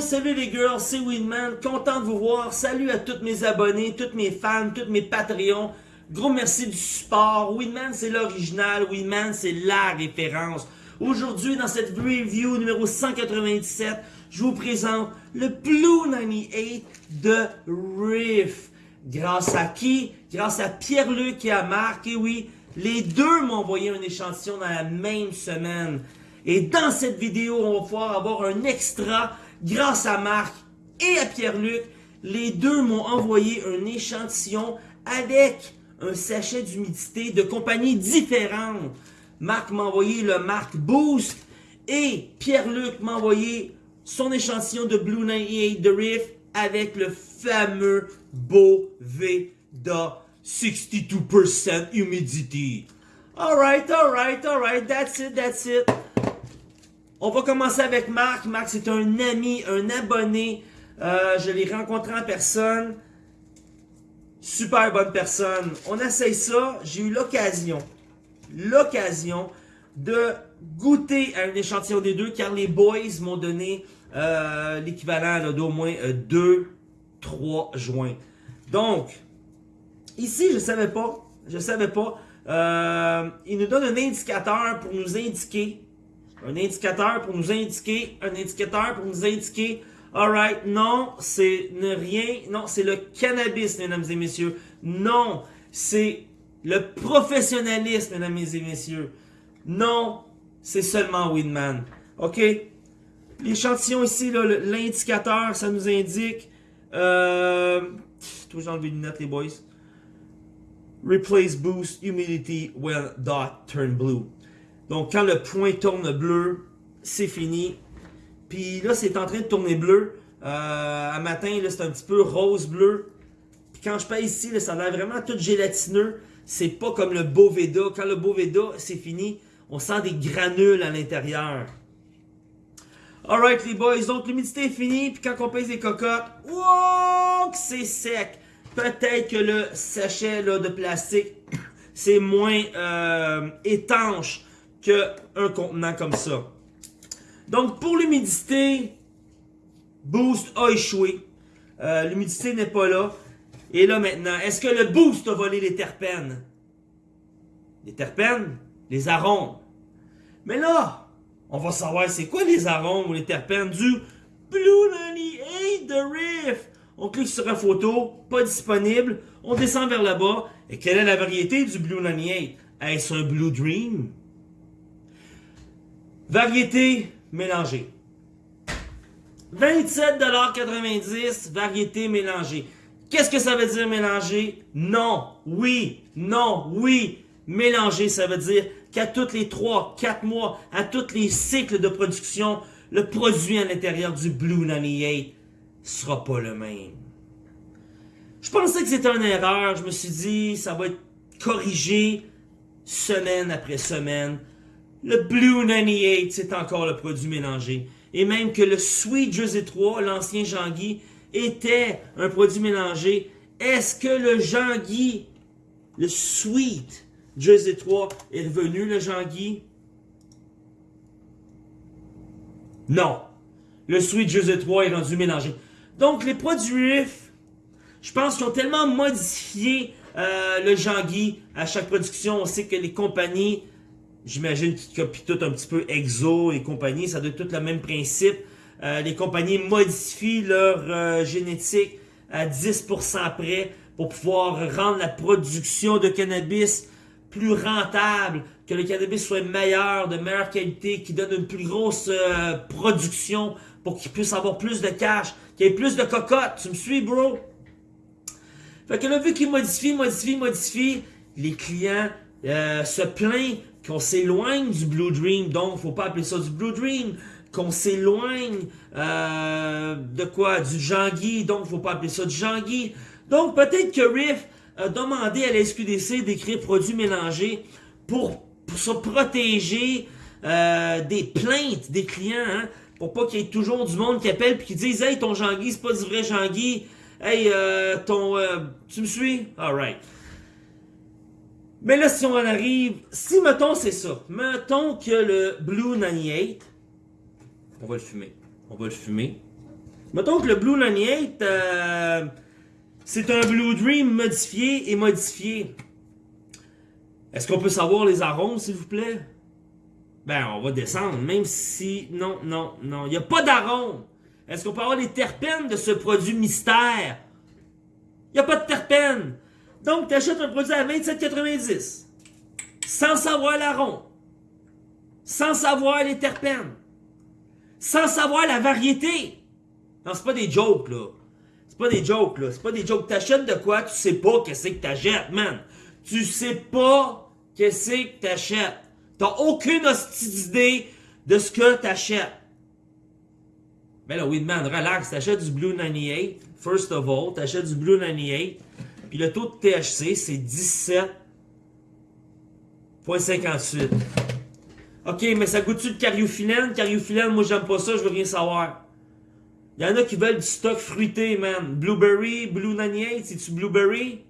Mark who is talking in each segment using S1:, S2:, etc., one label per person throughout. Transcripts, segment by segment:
S1: salut les girls, c'est Winman, content de vous voir. Salut à tous mes abonnés, tous mes fans, tous mes Patreons. Gros merci du support. Winman, c'est l'original. Winman, c'est la référence. Aujourd'hui, dans cette review numéro 197, je vous présente le Blue 98 de Riff. Grâce à qui? Grâce à Pierre-Luc et à Marc. Et oui, les deux m'ont envoyé un échantillon dans la même semaine. Et dans cette vidéo, on va pouvoir avoir un extra grâce à Marc et à Pierre-Luc. Les deux m'ont envoyé un échantillon avec un sachet d'humidité de compagnies différentes. Marc m'a envoyé le Marc Boost et Pierre-Luc m'a envoyé son échantillon de Blue 98 de Riff avec le fameux Boveda 62% humidity. Alright, alright, alright, that's it, that's it. On va commencer avec Marc. Marc, c'est un ami, un abonné. Euh, je l'ai rencontré en personne. Super bonne personne. On essaye ça. J'ai eu l'occasion, l'occasion de goûter à un échantillon des deux car les boys m'ont donné euh, l'équivalent d'au moins 2, euh, 3 joints. Donc, ici, je savais pas. Je savais pas. Euh, il nous donne un indicateur pour nous indiquer. Un indicateur pour nous indiquer. Un indicateur pour nous indiquer Alright, non, c'est rien. Non, c'est le cannabis, mesdames et messieurs. Non, c'est le professionnalisme, mesdames et messieurs. Non, c'est seulement Winman. OK? L'échantillon ici, l'indicateur, ça nous indique... Euh, toujours enlever les lunettes, les boys. Replace boost humidity when dot turn blue. Donc, quand le point tourne bleu, c'est fini. Puis là, c'est en train de tourner bleu. Euh, à matin, c'est un petit peu rose-bleu. Puis quand je paye ici, là, ça a l'air vraiment tout gélatineux. C'est pas comme le Boveda. Quand le Boveda, c'est fini, on sent des granules à l'intérieur. Alright les boys, donc l'humidité est finie, puis quand on pèse les cocottes, wow, c'est sec. Peut-être que le sachet là, de plastique, c'est moins euh, étanche qu'un contenant comme ça. Donc, pour l'humidité, Boost a échoué. Euh, l'humidité n'est pas là. Et là, maintenant, est-ce que le Boost a volé les terpènes? Les terpènes? Les arômes. Mais là, on va savoir c'est quoi les arômes ou les terpènes du Blue 98 de Riff. On clique sur la photo, pas disponible. On descend vers le bas. Et quelle est la variété du Blue 98? Est-ce un Blue Dream? Variété mélangée. 27,90$, variété mélangée. Qu'est-ce que ça veut dire mélanger? Non, oui, non, oui. Mélanger, ça veut dire qu'à tous les 3, 4 mois, à tous les cycles de production, le produit à l'intérieur du Blue 98 sera pas le même. Je pensais que c'était une erreur. Je me suis dit, ça va être corrigé semaine après semaine. Le Blue 98, c'est encore le produit mélangé. Et même que le Sweet Jersey 3, l'ancien Jean-Guy, était un produit mélangé. Est-ce que le Jean-Guy, le Sweet Jersey 3, est revenu, le Jean-Guy? Non. Le Sweet Jersey 3 est rendu mélangé. Donc, les produits je pense qu'ils ont tellement modifié euh, le Jean-Guy à chaque production. On sait que les compagnies J'imagine qu'ils copient tout un petit peu Exo et compagnie. Ça doit être tout le même principe. Euh, les compagnies modifient leur euh, génétique à 10% près pour pouvoir rendre la production de cannabis plus rentable, que le cannabis soit meilleur, de meilleure qualité, qui donne une plus grosse euh, production pour qu'il puisse avoir plus de cash, qu'il y ait plus de cocottes. Tu me suis, bro? Fait que là, vu qu'ils modifient, modifient, modifient, les clients se plaignent qu'on s'éloigne du Blue Dream, donc faut pas appeler ça du Blue Dream, qu'on s'éloigne euh, de quoi? Du Jean-Guy, donc faut pas appeler ça du Jean-Guy. Donc peut-être que Riff a demandé à la SQDC d'écrire produits mélangés pour, se protéger euh, des plaintes des clients, hein, pour pas qu'il y ait toujours du monde qui appelle et qui dise Hey, ton Jean-Guy, c'est pas du vrai Jean-Guy. Hey, euh, ton... tu me suis? Alright. Mais là, si on en arrive, si mettons c'est ça, mettons que le Blue 98, on va le fumer, on va le fumer, Mettons que le Blue 98, euh, c'est un Blue Dream modifié et modifié. Est-ce qu'on peut savoir les arômes, s'il vous plaît? Ben, on va descendre, même si... Non, non, non, il n'y a pas d'arôme. Est-ce qu'on peut avoir les terpènes de ce produit mystère? Il n'y a pas de terpènes. Donc, tu achètes un produit à 27,90. Sans savoir l'arôme. Sans savoir les terpènes. Sans savoir la variété. Non, c'est pas des jokes, là. C'est pas des jokes, là. C'est pas des jokes. T'achètes de quoi, tu sais pas qu'est-ce que t'achètes, man. Tu sais pas qu'est-ce que t'achètes. T'as aucune d'idée de ce que t'achètes. Ben là, oui, man, relax. T'achètes du Blue 98, first of all. T'achètes du Blue 98. Puis le taux de THC, c'est 17,58. Ok, mais ça goûte-tu de cariophyllène? Cariophyllène, moi j'aime pas ça, je veux rien savoir. Il y en a qui veulent du stock fruité, man. Blueberry, Blue 98, c'est-tu Blueberry?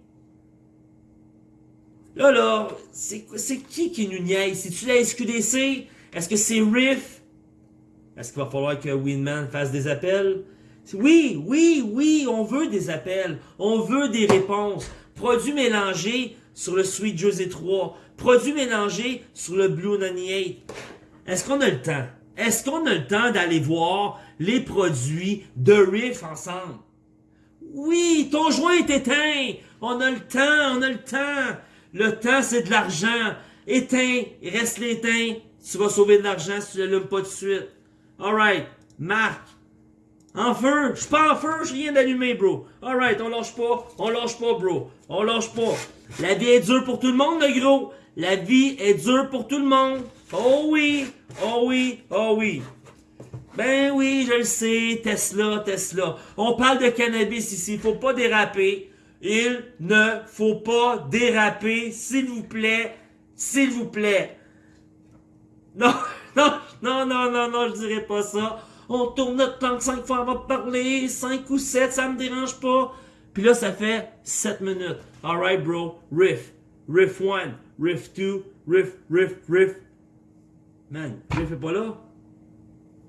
S1: Là, là, c'est qui qui nous niaise? C'est-tu la SQDC? Est-ce que c'est Riff? Est-ce qu'il va falloir que Winman fasse des appels? Oui, oui, oui, on veut des appels. On veut des réponses. Produits mélangés sur le Sweet Jersey 3. Produits mélangés sur le Blue 98. Est-ce qu'on a le temps? Est-ce qu'on a le temps d'aller voir les produits de Riff ensemble? Oui, ton joint est éteint. On a le temps, on a le temps. Le temps, c'est de l'argent. Éteint, reste l'éteint. Tu vas sauver de l'argent si tu l'allumes pas de suite. Alright, Marc, en feu? Je suis pas en feu, j'ai rien d'allumé, bro. Alright, on lâche pas. On lâche pas, bro. On lâche pas. La vie est dure pour tout le monde, le gros. La vie est dure pour tout le monde. Oh oui. Oh oui. Oh oui. Ben oui, je le sais. Tesla, Tesla. On parle de cannabis ici. Faut pas déraper. Il ne faut pas déraper, s'il vous plaît. S'il vous plaît. Non, non, non, non, non, non, je dirais pas ça on tourne notre temps 5 fois avant de parler, 5 ou 7, ça me dérange pas. Puis là, ça fait 7 minutes. Alright, bro, riff. Riff 1, riff 2, riff, riff, riff. Man, riff est pas là.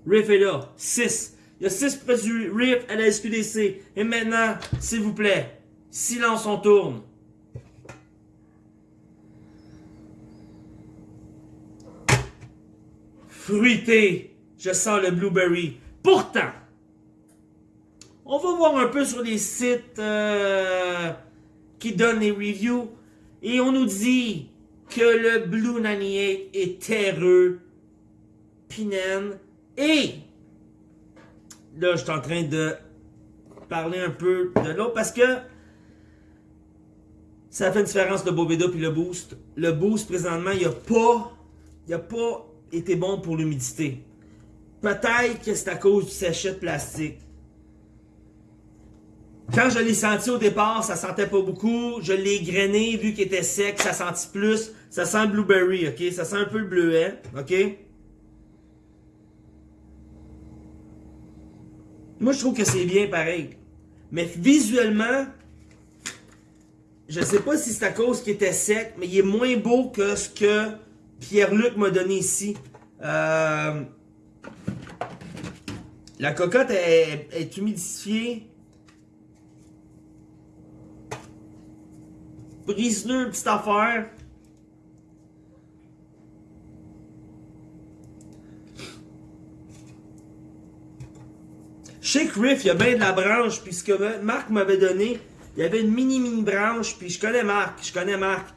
S1: Riff est là. 6. Il y a 6 produits riff à la SQDC. Et maintenant, s'il vous plaît, silence, on tourne. Fruité. Je sens le blueberry. Pourtant, on va voir un peu sur les sites euh, qui donnent les reviews et on nous dit que le Blue 98 est terreux, pinène et là je suis en train de parler un peu de l'autre parce que ça fait une différence le Boveda puis le Boost. Le Boost présentement il a pas il a pas été bon pour l'humidité. Peut-être que c'est à cause du sachet de plastique. Quand je l'ai senti au départ, ça sentait pas beaucoup. Je l'ai grainé, vu qu'il était sec, ça sentit plus. Ça sent le blueberry, ok? Ça sent un peu le bleuet, ok? Moi, je trouve que c'est bien pareil. Mais visuellement, je sais pas si c'est à cause qu'il était sec, mais il est moins beau que ce que Pierre-Luc m'a donné ici. Euh... La cocotte est, humidifiée. Brise-le, petite affaire. Chez Riff, il y a bien de la branche, puis ce que Marc m'avait donné, il y avait une mini-mini branche, puis je connais Marc, je connais Marc.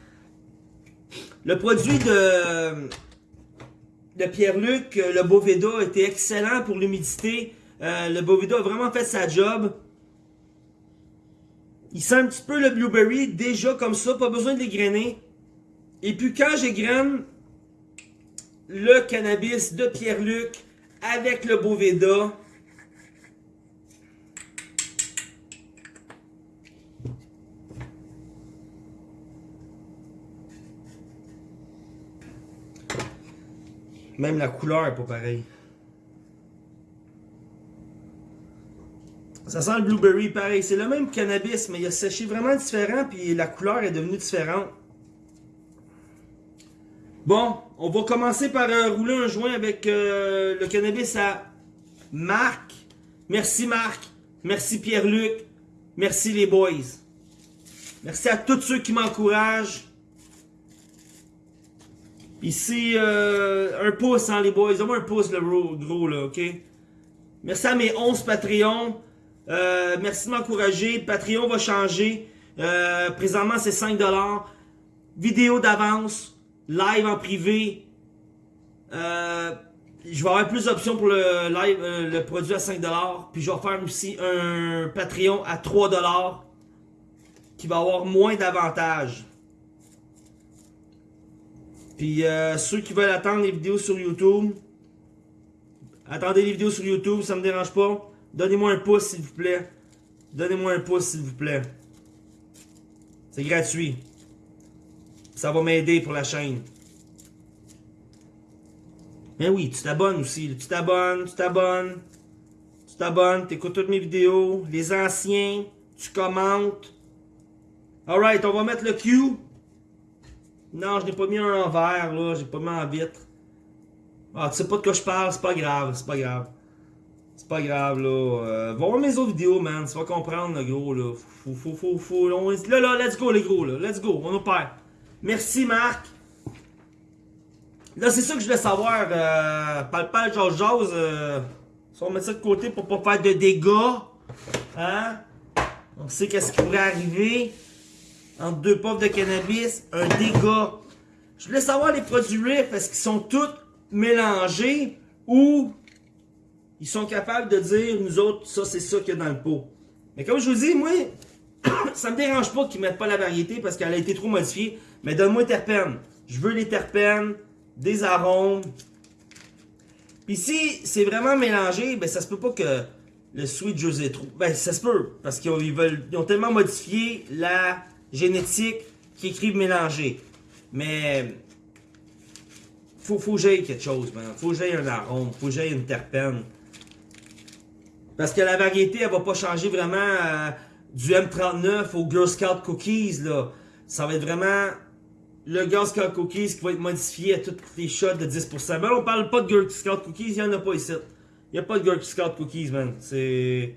S1: Le produit de de Pierre-Luc, euh, le Boveda était excellent pour l'humidité. Euh, le Boveda a vraiment fait sa job. Il sent un petit peu le blueberry déjà comme ça, pas besoin de les grainer. Et puis quand j'égrène le cannabis de Pierre-Luc avec le Boveda, Même la couleur est pas pareille. Ça sent le blueberry pareil. C'est le même cannabis, mais il a séché vraiment différent, puis la couleur est devenue différente. Bon, on va commencer par euh, rouler un joint avec euh, le cannabis à marque. Merci Marc. Merci Pierre-Luc. Merci les boys. Merci à tous ceux qui m'encouragent. Ici, euh, un pouce, hein, les boys. Donne-moi un pouce, le gros, là, ok? Merci à mes 11 Patreons. Euh, merci de m'encourager. Patreon va changer. Euh, présentement, c'est 5$. Vidéo d'avance. Live en privé. Je vais avoir plus d'options pour le live, le produit à 5$. Puis je vais faire aussi un Patreon à 3$ qui va avoir moins d'avantages. Puis euh, ceux qui veulent attendre les vidéos sur YouTube, attendez les vidéos sur YouTube, ça me dérange pas. Donnez-moi un pouce s'il vous plaît. Donnez-moi un pouce s'il vous plaît. C'est gratuit. Ça va m'aider pour la chaîne. Mais oui, tu t'abonnes aussi. Tu t'abonnes, tu t'abonnes. Tu t'abonnes, tu écoutes toutes mes vidéos. Les anciens, tu commentes. Alright, on va mettre le Q. Non, je n'ai pas mis en vert, là. J'ai pas mis en vitre. Ah, tu sais pas de quoi je parle, c'est pas grave, c'est pas grave. C'est pas grave, là. Euh, va voir mes autres vidéos, man. Tu vas comprendre, le gros, là. Faut, faut, faut, faut. Là, là, let's go, les gros, là. Let's go, on perd. Merci, Marc. Là, c'est ça que je voulais savoir. Euh, Palpal, George Jose. Euh, si on met ça de côté pour pas faire de dégâts. Hein? On sait qu'est-ce qui pourrait arriver. Entre deux puffs de cannabis, un dégât. Je voulais savoir les produits RIF, est-ce qu'ils sont tous mélangés ou ils sont capables de dire, nous autres, ça c'est ça qu'il y a dans le pot. Mais comme je vous dis, moi, ça me dérange pas qu'ils mettent pas la variété parce qu'elle a été trop modifiée. Mais donne-moi terpènes. Je veux les terpènes des arômes. Puis si c'est vraiment mélangé, ben ça se peut pas que le Sweet José trop. Ben ça se peut, parce qu'ils veulent. Ils ont tellement modifié la génétique qu'ils écrivent mélanger. Mais faut, faut que j'aille quelque chose, man. Faut que j'aille un arôme, faut que j'aille une terpène. Parce que la variété, elle va pas changer vraiment euh, du M39 au Girl Scout Cookies, là. Ça va être vraiment le Girl Scout Cookies qui va être modifié à toutes les shots de 10%. Mais on parle pas de Girl Scout Cookies, il y en a pas ici. Il y a pas de Girl Scout Cookies, man. C'est...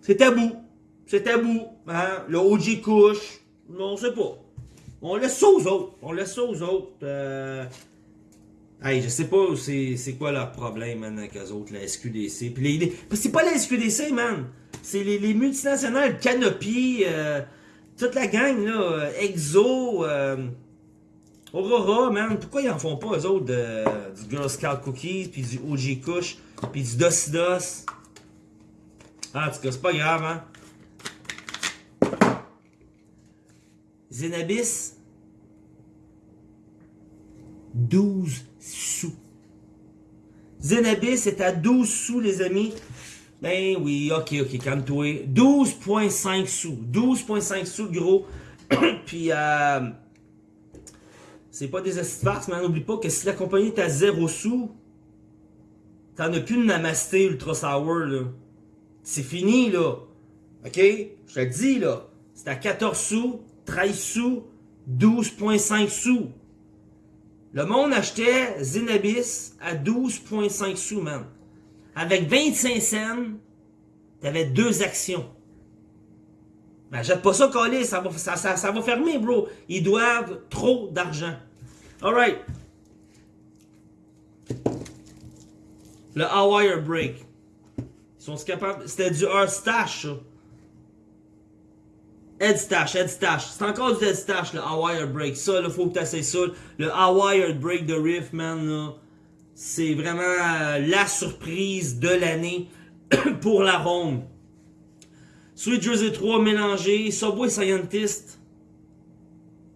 S1: C'est tabou. C'est tabou. Hein? Le OG couche. On sait pas. On laisse ça aux autres. On laisse ça aux autres. Euh... Hey, je sais pas c'est quoi leur problème, man, avec eux autres, la SQDC. Puis les, c'est pas la SQDC, man. C'est les, les, multinationales, Canopy, euh, toute la gang, là, euh, Exo, euh, Aurora, man. Pourquoi ils en font pas, eux autres, du Girl Scout Cookies, puis du OG Kush, puis du Dosidos? Ah, en tout cas, c'est pas grave, hein. Zenabis, 12 sous. Zenabis est à 12 sous, les amis. Ben oui, ok, ok, calme-toi. 12.5 sous. 12.5 sous, gros. Puis, euh, c'est pas des farces, mais n'oublie pas que si la compagnie est à 0 sous, t'en as plus de Namasté Ultra Sour. C'est fini, là. Ok? Je te le dis, là. C'est à 14 sous, 13 sous, 12.5 sous. Le monde achetait Zenabis à 12.5 sous, man. Avec 25 cents, t'avais deux actions. Ben, jette pas ça, coller, ça va, ça, va fermer, bro. Ils doivent trop d'argent. Alright. Le Hawaii Break. Ils sont capables? C'était du Earth Stash, ça. Head Stash, Head Stash. C'est encore du Head Stash, le Hawaii Break. Ça, il faut que tu essaies ça. Le Hawaii Break de Riff, man, là. C'est vraiment euh, la surprise de l'année pour la ronde. Sweet Jersey 3 mélangé, Subway Scientist,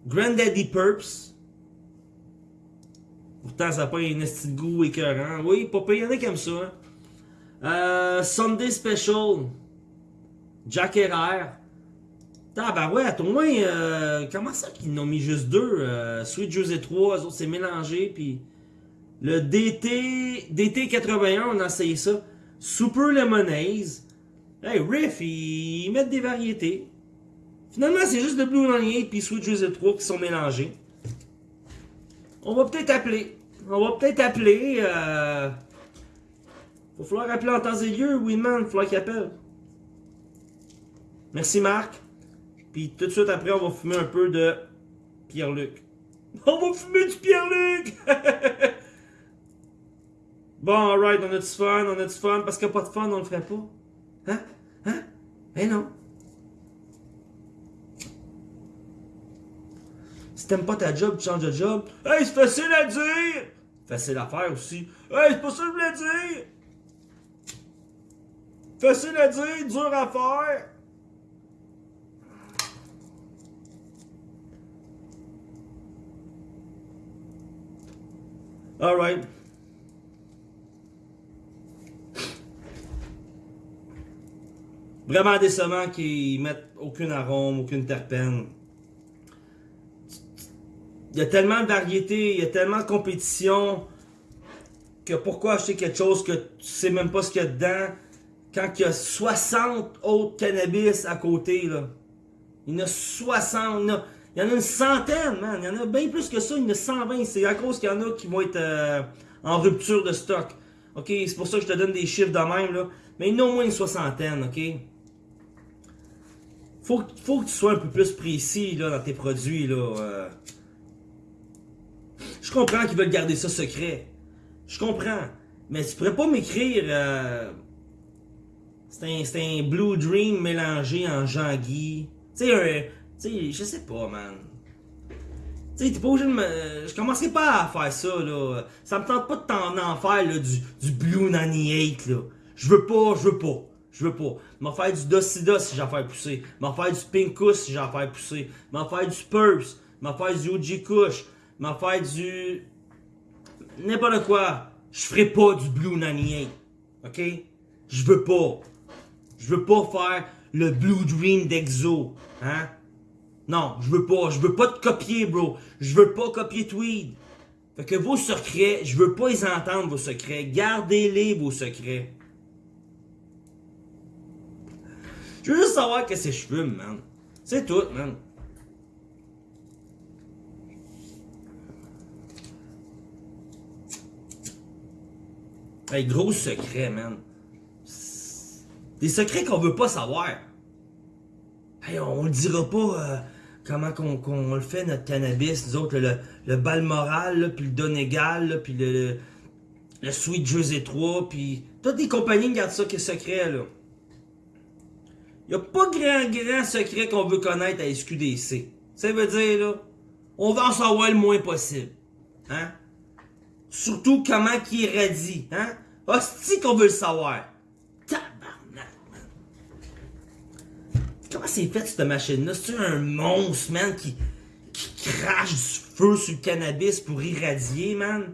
S1: Granddaddy Purps. Pourtant, ça n'a pas un esti de goût écœurant. Oui, pas il y en a comme ça. Hein. Euh, Sunday Special, Jack Herrera. Ouais, au moins, euh, comment ça qu'ils n'ont mis juste deux? Euh, Sweet Jersey 3, eux autres, c'est mélangé, puis le DT, DT 81, on a essayé ça. Super Lemonade. Hey, Riff, ils, mettent des variétés. Finalement, c'est juste le Blue Onion puis Sweet Jersey 3 qui sont mélangés. On va peut-être appeler. On va peut-être appeler. Euh... faut falloir appeler en temps et lieu, Winman, falloir qu'il appelle. Merci Marc. Puis tout de suite après, on va fumer un peu de Pierre-Luc. On va fumer du Pierre-Luc! bon, alright, on a du fun, on a du fun. Parce qu'il n'y a pas de fun, on le ferait pas. Hein? Hein? Eh non. Si t'aimes pas ta job, tu changes de job. Hey, c'est facile à dire! Facile à faire aussi. Hey, c'est pas ça que je voulais dire! Facile à dire, dur à faire. Alright. Vraiment décevant qu'ils mettent aucune arôme, aucune terpène. Il y a tellement de variétés, il y a tellement de compétition que pourquoi acheter quelque chose que tu sais même pas ce qu'il y a dedans quand il y a 60 autres cannabis à côté là? Il y en a 60, il a, il y en a une centaine, man. Il y en a bien plus que ça, a 120. C'est à cause qu'il y en a qui vont être euh, en rupture de stock. Ok, c'est pour ça que je te donne des chiffres de même là. Mais il y en a au moins une soixantaine, ok? Faut, faut que tu sois un peu plus précis là, dans tes produits là. euh. Je comprends qu'ils veulent garder ça secret. Je comprends. Mais tu pourrais pas m'écrire. euh, C'est un, un Blue Dream mélangé en Jean-Guy. Tu sais, un. Sais, je sais pas, man. Tu sais, t'es pas obligé de me. Je commencerai pas à faire ça, là. Ça me tente pas de t'en en faire, du, du Blue 98, là. Je veux pas, je veux pas. Je veux pas. M'en faire du Docida si j'en faire pousser. M'en faire du Pinkus si j'en faire pousser. M'en faire du Spurs. M'en faire du OG Kush. M'en faire du. N'importe quoi. Je ferai pas du Blue 98. Ok? Je veux pas. Je veux pas faire le Blue Dream d'Exo. Hein? Non, je veux pas. Je veux pas te copier, bro. Je veux pas copier Tweed. Fait que vos secrets, je veux pas les entendre, vos secrets. Gardez-les, vos secrets. Je veux juste savoir que je fume, man. C'est tout, man. Hey, gros secret, man. Des secrets qu'on veut pas savoir. Hey, on le dira pas euh, comment qu'on le fait, notre cannabis, nous autres, le, le Balmoral, puis le Donegal, puis le, le, Sweet Jersey 3, puis toutes les compagnies gardent ça que secret, là. Y a pas grand, grand secret qu'on veut connaître à SQDC. Ça veut dire, là, on va en savoir le moins possible. Hein? Surtout comment qui irradie, hein? Hostie qu'on veut le savoir. Tabarnak, man. Comment c'est fait cette machine-là? C'est un monstre, man, qui, qui crache du feu sur le cannabis pour irradier, man?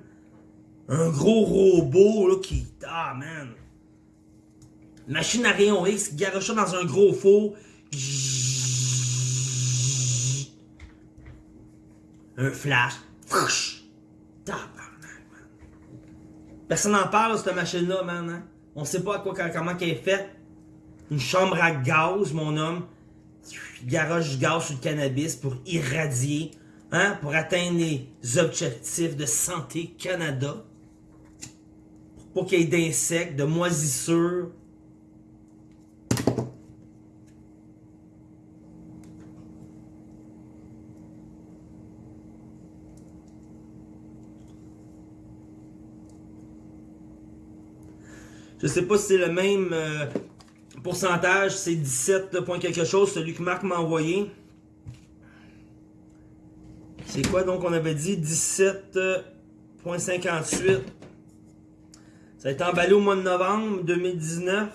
S1: Un gros robot, là, qui... Ah, man. Machine à rayon X garoche dans un gros four. Un flash. Personne n'en parle, cette machine-là, man. Hein? On sait pas à quoi, comment qu'elle est faite. Une chambre à gaz, mon homme. Garoche du gaz sur le cannabis pour irradier, hein, pour atteindre les objectifs de Santé Canada. Pour pas qu'il y ait d'insectes, de moisissures. Je sais pas si c'est le même euh, pourcentage, c'est 17 point quelque chose, celui que Marc m'a envoyé. C'est quoi donc on avait dit? 17.58. Ça a été emballé au mois de novembre 2019.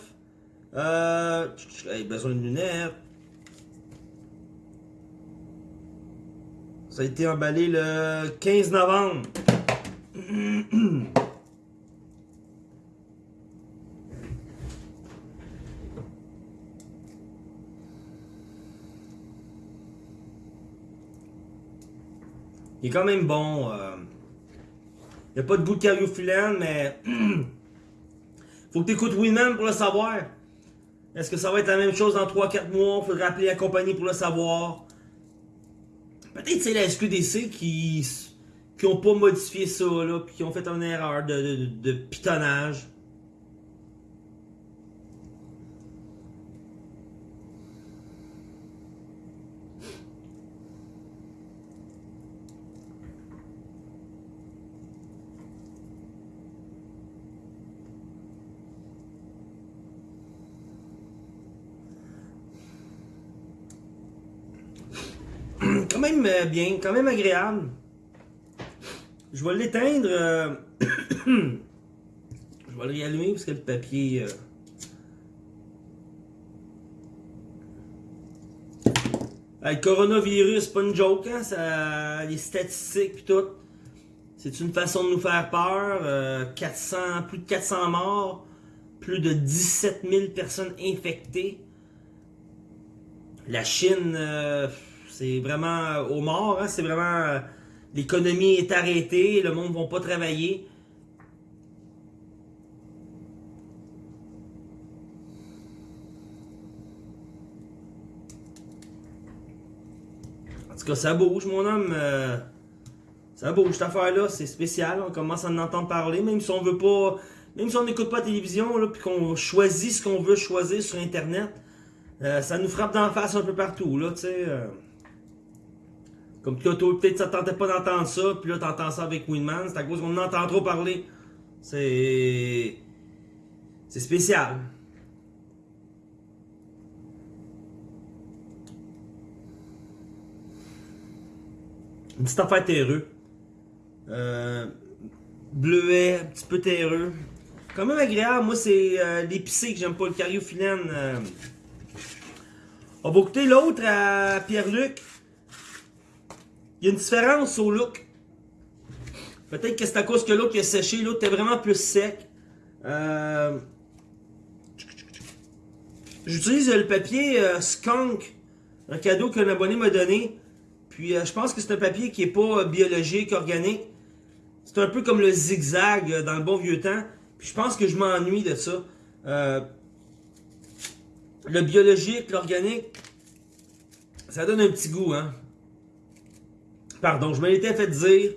S1: Euh, j'ai besoin de lunettes. Ça a été emballé le 15 novembre. Il est quand même bon. euh. Il n'y a pas de goût de cariophyllène, mais... Faut que tu écoutes Winman pour le savoir. Est-ce que ça va être la même chose dans 3-4 mois? Faudrait appeler la compagnie pour le savoir. Peut-être c'est la SQDC qui qui ont pas modifié ça, là, qui ont fait une erreur de, de, de pitonnage. quand euh, bien, quand même agréable. Je vais l'éteindre. euh, je vais le réallumer parce que le papier. euh, le coronavirus, c'est pas une joke, hein? Ça, les statistiques tout. C'est une façon de nous faire peur. euh, 400, plus de 400 morts, plus de 17 000 personnes infectées. La Chine, euh, c'est vraiment euh, au mort, hein? c'est vraiment. euh, L'économie est arrêtée, le monde ne va pas travailler. En tout cas, ça bouge, mon homme. euh, ça bouge, cette affaire-là, c'est spécial. On commence à en entendre parler, même si on veut pas. Même si on n'écoute pas la télévision, là, puis qu'on choisit ce qu'on veut choisir sur Internet, euh, ça nous frappe d'en face un peu partout, là. Comme toi, toi, peut-être ça te tentait pas d'entendre ça, puis là, t'entends ça avec Winman, c'est à cause qu'on en entend trop parler. C'est. C'est spécial. Une petite affaire terreux. Euh, bleuet, un petit peu terreux. Quand même agréable. Moi, c'est euh, l'épicé que j'aime pas, le cariophyllène. Euh. On va écouter l'autre à Pierre-Luc. Il y a une différence au look. Peut-être que c'est à cause que l'autre a séché, l'autre était vraiment plus sec. Euh... J'utilise le papier euh, Skunk, un cadeau qu'un abonné m'a donné. Puis euh, je pense que c'est un papier qui est pas euh, biologique, organique. C'est un peu comme le zigzag dans le bon vieux temps. Puis je pense que je m'ennuie de ça. Le biologique, l'organique, ça donne un petit goût, hein. Pardon, je me l'étais fait dire.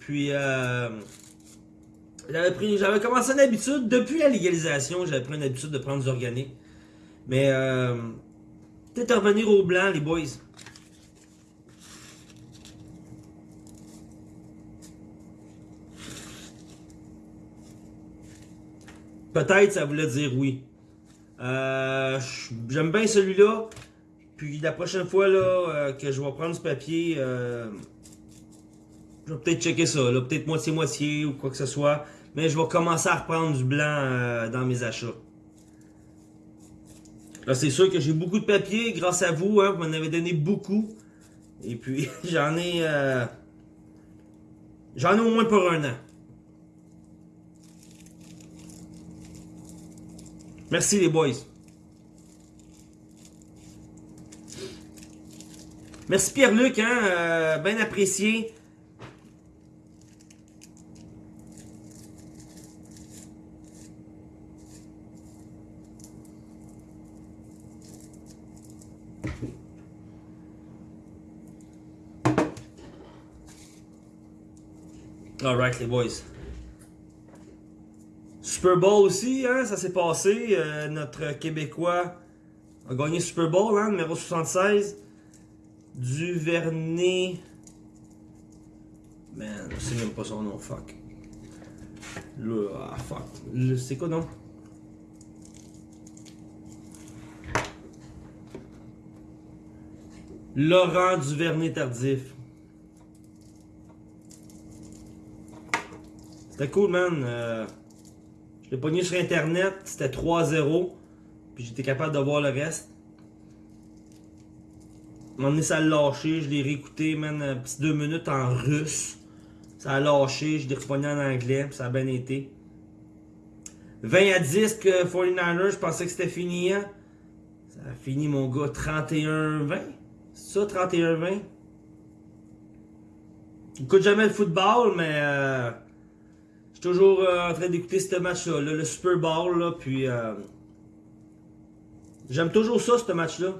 S1: Puis euh, j'avais commencé une habitude depuis la légalisation, j'avais pris une habitude de prendre du organique. Mais euh, peut-être revenir au blanc, les boys. Peut-être ça voulait dire oui. Euh, J'aime bien celui-là. Puis la prochaine fois là, euh, que je vais prendre ce papier, euh, je vais peut-être checker ça. Peut-être moitié-moitié ou quoi que ce soit. Mais je vais commencer à reprendre du blanc euh, dans mes achats. Là, c'est sûr que j'ai beaucoup de papier grâce à vous. Hein, vous m'en avez donné beaucoup. Et puis, j'en ai... j'en ai au moins pour un an. Merci les boys. Merci Pierre-Luc, hein, euh, bien apprécié. Alright les boys. Super Bowl aussi, hein, ça s'est passé. Euh, notre Québécois a gagné Super Bowl, hein, numéro 76. Duvernay. Man, je sais même pas son nom, fuck. Le, ah, fuck. C'est quoi non? Laurent Duvernay Tardif. C'était cool, man. Euh, je l'ai pogné sur internet, c'était 3-0. Puis j'étais capable de voir le reste. Moment donné, ça a lâché, je l'ai réécouté, man, un petit deux minutes en russe. Ça a lâché, je l'ai repogné en anglais, ça a bien été. 20 à 10 que 49ers, je pensais que c'était fini, hein. Ça a fini, mon gars, 31-20. C'est ça, 31-20? J'écoute jamais le football, mais euh, je suis toujours euh, en train d'écouter ce match-là, là, le Super Bowl, puis euh, j'aime toujours ça, ce match-là.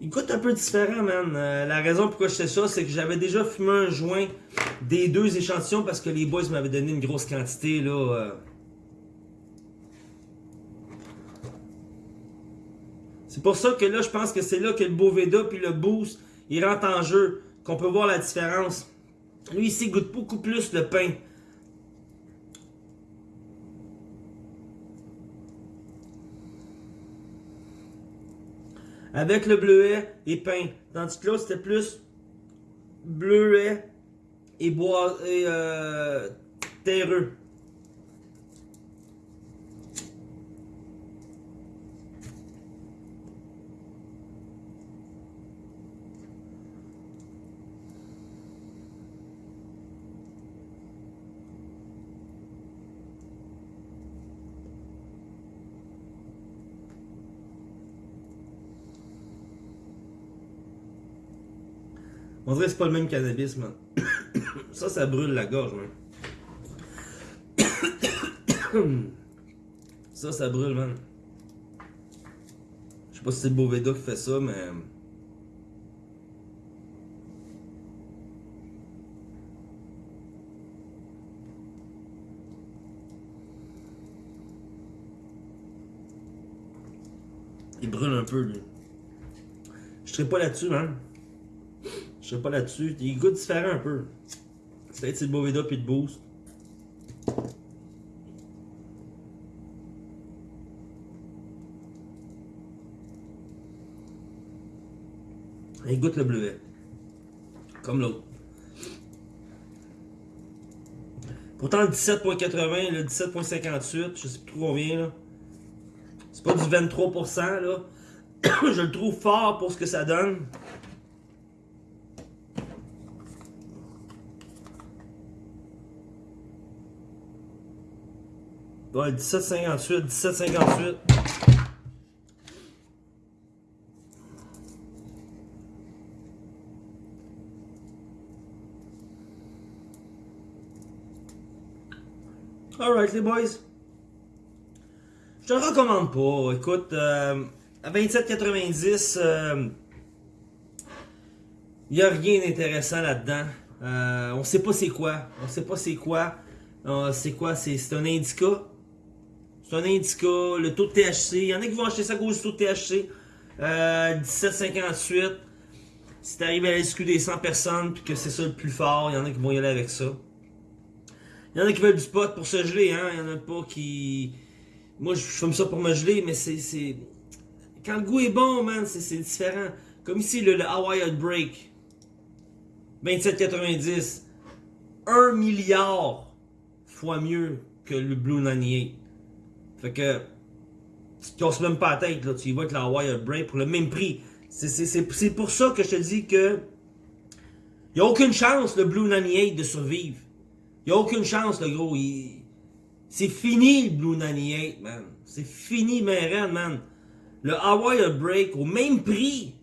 S1: Il goûte un peu différent, man. Euh, la raison pourquoi je sais ça, c'est que j'avais déjà fumé un joint des deux échantillons parce que les boys m'avaient donné une grosse quantité, euh. C'est pour ça que là, je pense que c'est là que le Boveda puis le Boost, il rentre en jeu, qu'on peut voir la différence. Lui ici, il goûte beaucoup plus le pain. Avec le bleuet et peint. Tandis que là, c'était plus bleuet et bois et euh, terreux. On dirait que c'est pas le même cannabis, man. ça, ça brûle la gorge, man. ça, ça brûle, man. Je sais pas si c'est Boveda qui fait ça, mais... Il brûle un peu, lui. Je serais pas là-dessus, man. Je sais pas là-dessus. Il goûte différent un peu. Peut-être c'est le Boveda puis le Boost. Il goûte le bleuet. Comme l'autre. Pourtant le 17.80, le 17.58, je sais plus trop combien là. C'est pas du 23% là. je le trouve fort pour ce que ça donne. Ouais, 17,58, 17,58. Alright les boys. Je te recommande pas. Écoute, euh, à 27,90, euh, il n'y a rien d'intéressant là-dedans. Euh, on sait pas c'est quoi. On sait pas c'est quoi. Euh, c'est quoi? C'est un indica. C'est un indica, le taux de THC. Il y en a qui vont acheter ça à cause du taux de THC. Euh, 17,58. Si t'arrives à la SQ des 100 personnes puis que c'est ça le plus fort, il y en a qui vont y aller avec ça. Il y en a qui veulent du spot pour se geler, hein. Il y en a pas qui... Moi, je fume ça pour me geler, mais c'est... Quand le goût est bon, man, c'est différent. Comme ici, le, Hawaii Break. 27,90. 1 milliard fois mieux que le Blue 98. Fait que, tu te casses même pas la tête, là. Tu y vas avec la Wire Break pour le même prix. C'est pour ça que je te dis que, il a aucune chance, le Blue 98, de survivre. Il a aucune chance, le gros. C'est fini, le Blue 98, man. C'est fini, man, man. Le Hawaii Break, au même prix,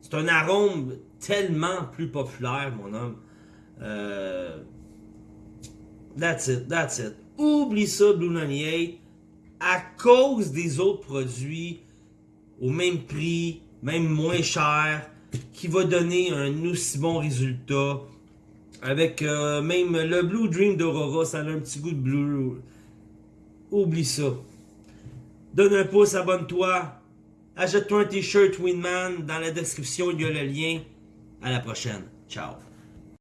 S1: c'est un arôme tellement plus populaire, mon homme. Euh, that's it, that's it. Oublie ça, Blue 98 à cause des autres produits au même prix, même moins cher, qui va donner un aussi bon résultat. Avec euh, même le Blue Dream d'Aurora, ça a un petit goût de blue. Oublie ça. Donne un pouce, abonne-toi. Achète-toi un t-shirt Winman. Dans la description, il y a le lien. À la prochaine. Ciao.